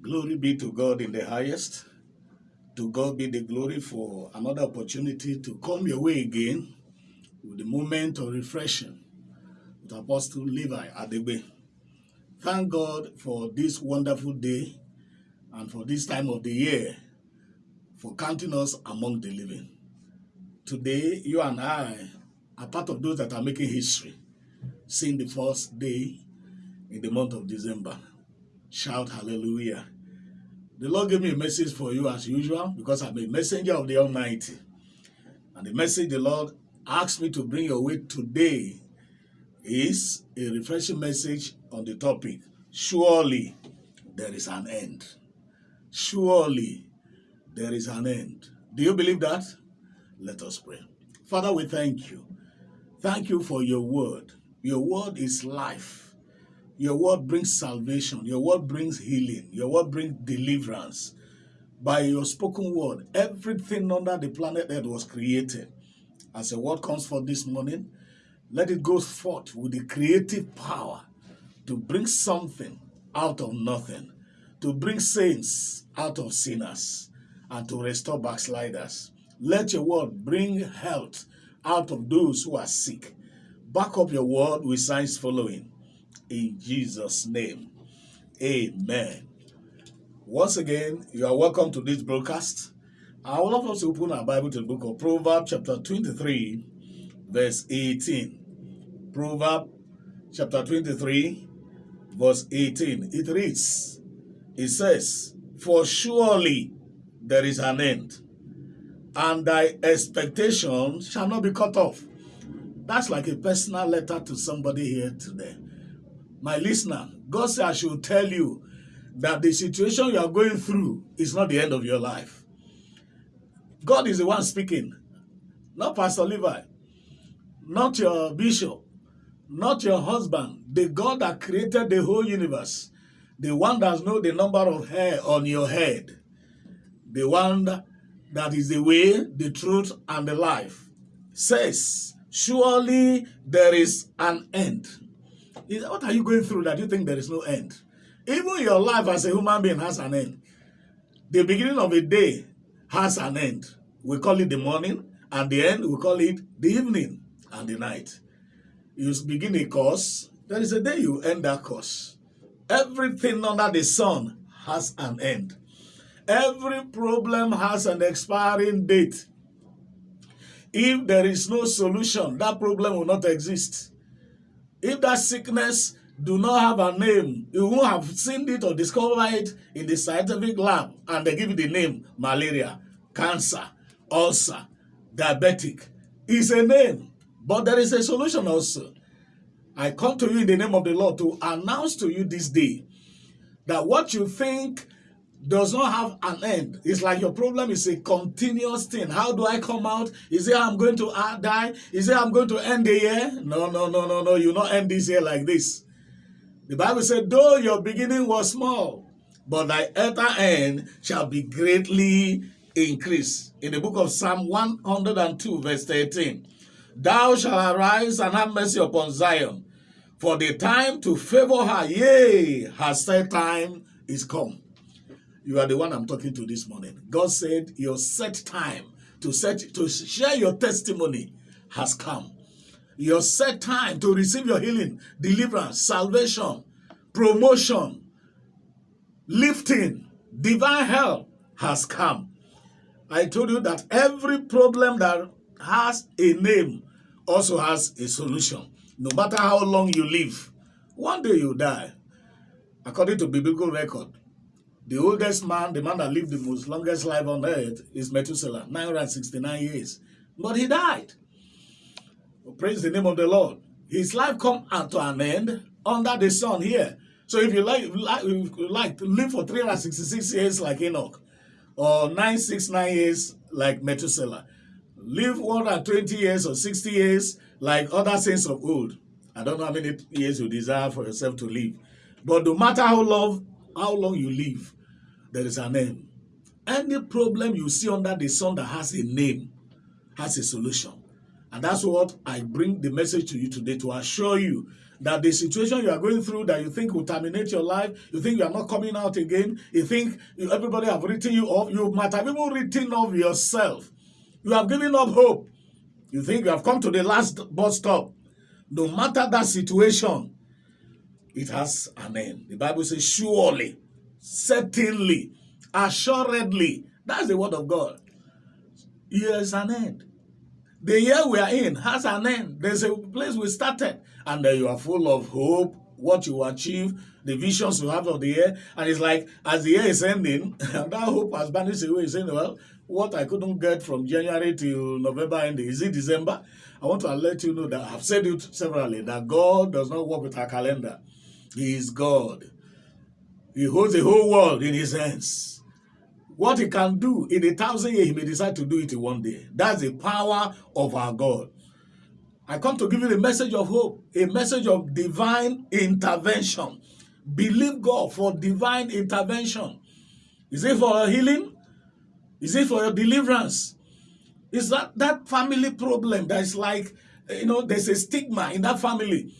Glory be to God in the highest. To God be the glory for another opportunity to come your way again with the moment of refreshing with Apostle Levi Adegbe. Thank God for this wonderful day and for this time of the year for counting us among the living. Today, you and I are part of those that are making history, seeing the first day in the month of December. Shout hallelujah. The Lord gave me a message for you as usual because I'm a messenger of the Almighty. And the message the Lord asked me to bring your way today is a refreshing message on the topic Surely there is an end. Surely there is an end. Do you believe that? Let us pray. Father, we thank you. Thank you for your word. Your word is life. Your word brings salvation. Your word brings healing. Your word brings deliverance. By your spoken word, everything under the planet Earth was created. As a word comes forth this morning, let it go forth with the creative power to bring something out of nothing, to bring saints out of sinners, and to restore backsliders. Let your word bring health out of those who are sick. Back up your word with signs following in Jesus' name. Amen. Once again, you are welcome to this broadcast. I would love us to open our Bible to the book of Proverbs, chapter 23, verse 18. Proverbs, chapter 23, verse 18. It reads, It says, For surely there is an end, and thy expectation shall not be cut off. That's like a personal letter to somebody here today my listener, God said I should tell you that the situation you are going through is not the end of your life. God is the one speaking, not Pastor Levi, not your bishop, not your husband, the God that created the whole universe, the one that knows the number of hair on your head, the one that is the way, the truth, and the life, says, surely there is an end what are you going through that you think there is no end? Even your life as a human being has an end. The beginning of a day has an end. We call it the morning, and the end, we call it the evening and the night. You begin a course, there is a day you end that course. Everything under the sun has an end. Every problem has an expiring date. If there is no solution, that problem will not exist. If that sickness do not have a name, you won't have seen it or discovered it in the scientific lab and they give it the name malaria, cancer, ulcer, diabetic. It's a name, but there is a solution also. I come to you in the name of the Lord to announce to you this day that what you think does not have an end. It's like your problem is a continuous thing. How do I come out? Is it I'm going to uh, die? Is it I'm going to end the year? No, no, no, no, no. You not end this year like this. The Bible said, though your beginning was small, but thy utter end shall be greatly increased. In the book of Psalm 102, verse 13, Thou shalt arise and have mercy upon Zion, for the time to favor her, yea, her set time is come. You are the one I'm talking to this morning. God said your set time to set to share your testimony has come. Your set time to receive your healing, deliverance, salvation, promotion, lifting, divine help has come. I told you that every problem that has a name also has a solution. No matter how long you live, one day you die. According to biblical record, the oldest man, the man that lived the most longest life on earth, is Methuselah, 969 years. But he died. Praise the name of the Lord. His life come to an end under the sun here. So if you like, like, like to live for 366 years like Enoch, or 969 years like Methuselah, live 120 years or 60 years like other saints of old. I don't know how many years you desire for yourself to live. But no matter how long, how long you live, there is a name. Any problem you see under the sun that has a name has a solution. And that's what I bring the message to you today to assure you that the situation you are going through that you think will terminate your life, you think you are not coming out again, you think everybody have written you off, you might have even written off yourself. You have given up hope. You think you have come to the last bus stop. No matter that situation, it has an end. The Bible says, surely, certainly, assuredly. That's the word of God. Here's an end. The year we are in has an end. There's a place we started, and then you are full of hope, what you achieve, the visions you have of the year. And it's like, as the year is ending, that hope has vanished away. You're saying, well, what I couldn't get from January to November ending, is it December? I want to let you know that I've said it severally, that God does not work with our calendar. He is God. He holds the whole world in his hands. What he can do in a thousand years, he may decide to do it in one day. That's the power of our God. I come to give you a message of hope, a message of divine intervention. Believe God for divine intervention. Is it for healing? Is it for your deliverance? Is that that family problem that is like, you know, there's a stigma in that family.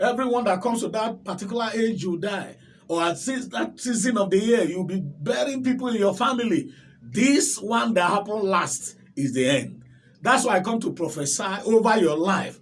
Everyone that comes to that particular age, you die or at that season of the year, you'll be burying people in your family. This one that happened last is the end. That's why I come to prophesy over your life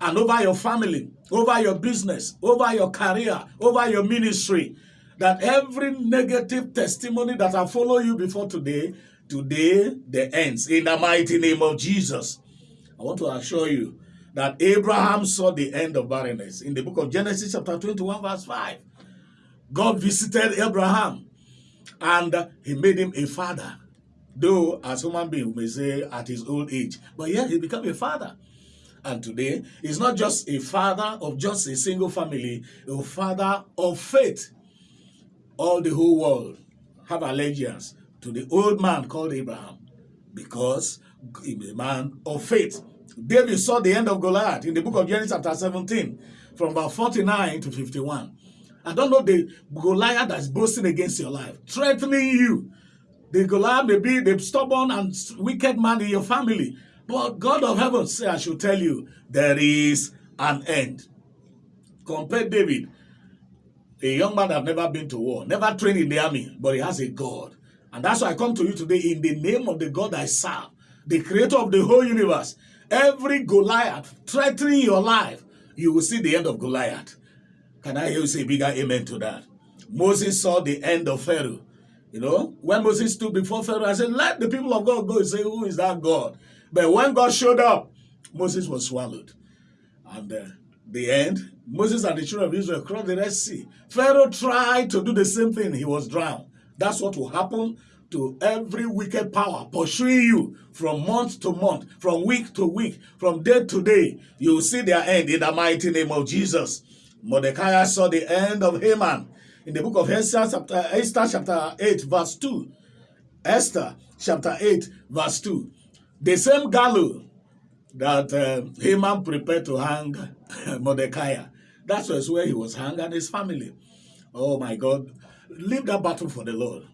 and over your family, over your business, over your career, over your ministry, that every negative testimony that I follow you before today, today the ends in the mighty name of Jesus. I want to assure you that Abraham saw the end of barrenness in the book of Genesis chapter 21 verse 5. God visited Abraham and uh, he made him a father. Though, as human being, we may say at his old age. But yeah, he became a father. And today, he's not just a father of just a single family, a father of faith. All the whole world have allegiance to the old man called Abraham because he's a man of faith. David saw the end of Goliath in the book of Genesis chapter 17 from about 49 to 51. I don't know the Goliath that's boasting against your life, threatening you. The Goliath may be the stubborn and wicked man in your family. But God of heaven say, I should tell you, there is an end. Compare David, a young man that never been to war, never trained in the army, but he has a God. And that's why I come to you today in the name of the God I serve, the creator of the whole universe. Every Goliath threatening your life, you will see the end of Goliath. Can I you say bigger amen to that? Moses saw the end of Pharaoh. You know, when Moses stood before Pharaoh, I said, let the people of God go and say, who is that God? But when God showed up, Moses was swallowed. And uh, the end, Moses and the children of Israel crossed the Red Sea. Pharaoh tried to do the same thing. He was drowned. That's what will happen to every wicked power pursuing you from month to month, from week to week, from day to day. You will see their end in the mighty name of Jesus. Mordecai saw the end of Haman in the book of Esther chapter, Esther chapter 8 verse 2. Esther chapter 8 verse 2. The same gallows that uh, Haman prepared to hang Mordecai. That was where he was hung and his family. Oh my God. Leave that battle for the Lord.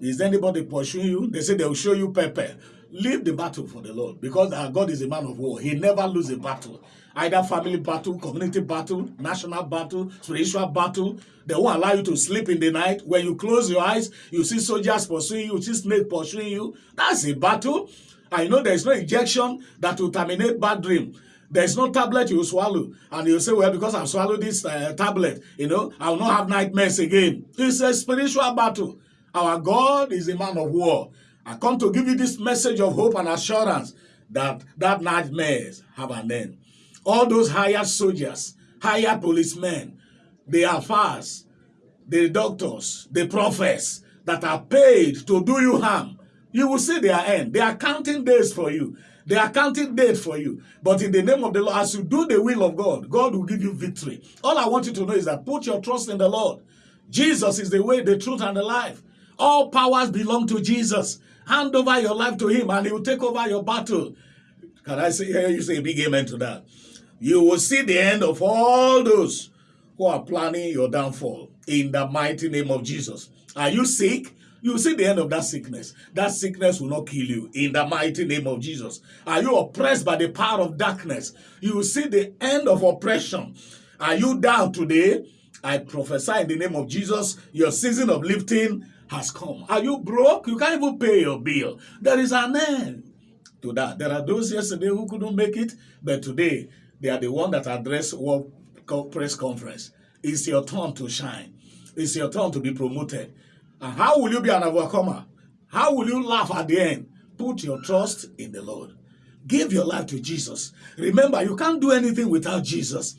Is anybody pursuing you? They say they'll show you pepper. Leave the battle for the Lord because our God is a man of war. He never loses a battle either family battle, community battle, national battle, spiritual battle. They won't allow you to sleep in the night. When you close your eyes, you see soldiers pursuing you, you see snake pursuing you. That's a battle. I know there's no injection that will terminate bad dream. There's no tablet you swallow. And you say, well, because I've swallowed this uh, tablet, you know, I will not have nightmares again. It's a spiritual battle. Our God is a man of war. I come to give you this message of hope and assurance that that nightmares have an end. All those hired soldiers, hired policemen, the affairs, the doctors, the prophets that are paid to do you harm, you will see their end. They are counting days for you. They are counting days for you. But in the name of the Lord, as you do the will of God, God will give you victory. All I want you to know is that put your trust in the Lord. Jesus is the way, the truth, and the life. All powers belong to Jesus. Hand over your life to him and he will take over your battle. Can I say, hear you say a big amen to that? You will see the end of all those who are planning your downfall in the mighty name of Jesus. Are you sick? You will see the end of that sickness. That sickness will not kill you in the mighty name of Jesus. Are you oppressed by the power of darkness? You will see the end of oppression Are you down today? I prophesy in the name of Jesus, your season of lifting has come. Are you broke? You can't even pay your bill. There is an end to that. There are those yesterday who couldn't make it, but today they are the one that address World Press Conference. It's your turn to shine. It's your turn to be promoted. And how will you be an overcomer? How will you laugh at the end? Put your trust in the Lord. Give your life to Jesus. Remember, you can't do anything without Jesus.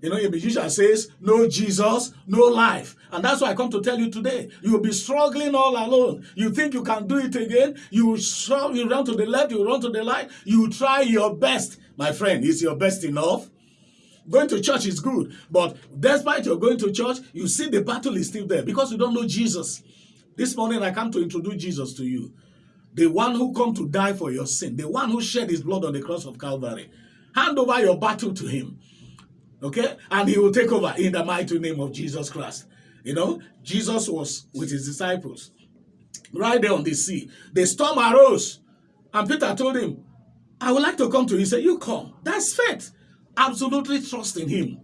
You know, a musician says, no Jesus, no life. And that's why I come to tell you today. You will be struggling all alone. You think you can do it again. You, you run to the left, you run to the right. You try your best. My friend, is your best enough? Going to church is good. But despite you're going to church, you see the battle is still there because you don't know Jesus. This morning I come to introduce Jesus to you. The one who come to die for your sin. The one who shed his blood on the cross of Calvary. Hand over your battle to him. Okay? And he will take over in the mighty name of Jesus Christ. You know, Jesus was with his disciples right there on the sea. The storm arose. And Peter told him, I would like to come to you. He said, you come. That's faith. Absolutely trust in him.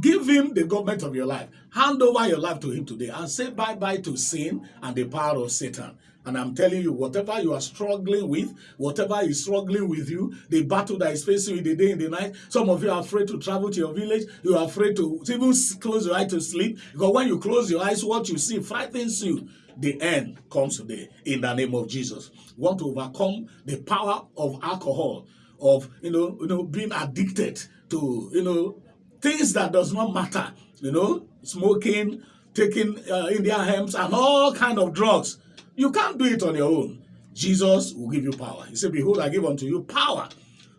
Give him the government of your life. Hand over your life to him today and say bye-bye to sin and the power of Satan. And I'm telling you, whatever you are struggling with, whatever is struggling with you, the battle that is facing you the day and the night, some of you are afraid to travel to your village, you are afraid to even close your eyes to sleep, because when you close your eyes, what you see frightens you. The end comes today in the name of Jesus. Want to overcome the power of alcohol, of you know, you know, being addicted to you know things that does not matter, you know, smoking, taking uh, Indian hemps and all kind of drugs. You can't do it on your own. Jesus will give you power. He said, Behold, I give unto you power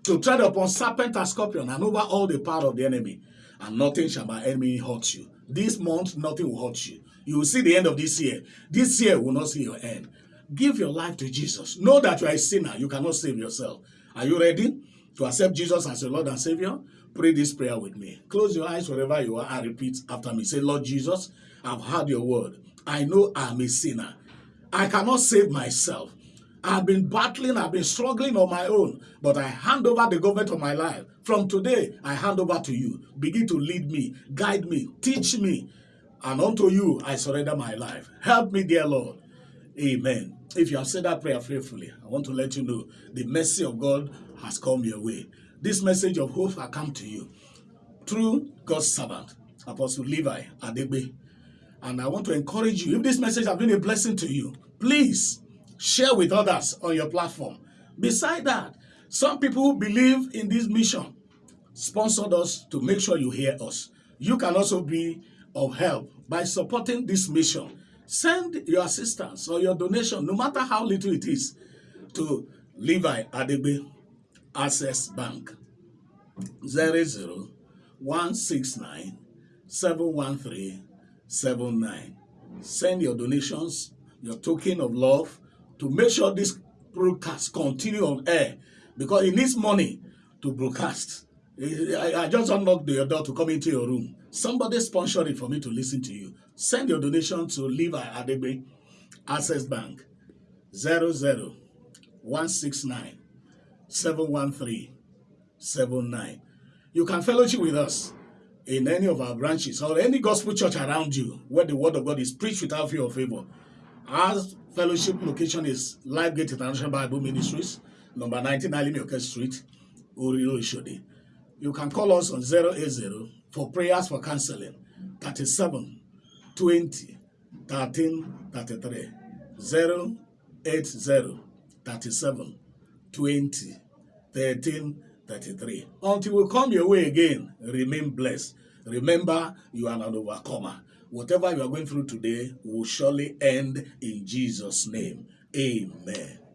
to tread upon serpent and scorpion and over all the power of the enemy. And nothing shall my enemy hurt you. This month, nothing will hurt you. You will see the end of this year. This year will not see your end. Give your life to Jesus. Know that you are a sinner. You cannot save yourself. Are you ready to accept Jesus as your Lord and Savior? Pray this prayer with me. Close your eyes wherever you are and repeat after me. Say, Lord Jesus, I've heard your word. I know I'm a sinner. I cannot save myself. I've been battling, I've been struggling on my own, but I hand over the government of my life. From today, I hand over to you. Begin to lead me, guide me, teach me, and unto you I surrender my life. Help me, dear Lord. Amen. If you have said that prayer faithfully, I want to let you know the mercy of God has come your way. This message of hope has come to you through God's servant, Apostle Levi Adegbe. And I want to encourage you, if this message has been a blessing to you, please share with others on your platform. Beside that, some people who believe in this mission sponsored us to make sure you hear us. You can also be of help by supporting this mission. Send your assistance or your donation, no matter how little it is, to Levi Adegbe Access Bank 00 169 713 79. Send your donations, your token of love to make sure this broadcast continue on air because it needs money to broadcast. I, I just unlocked your door to come into your room. Somebody sponsored it for me to listen to you. Send your donation to Levi Adebe, Access Bank, 00169 713 79. You can fellowship with us in any of our branches or any gospel church around you where the word of God is preached without fear or favor. Our fellowship location is Life Gate International Bible Ministries, number 19 Alimioke Street, Oriro Ishodi. You can call us on 080 for prayers for counseling, 37 20 13 33. 080 37 20 13 33. Until we come your way again, remain blessed. Remember, you are an overcomer. Whatever you are going through today will surely end in Jesus' name. Amen.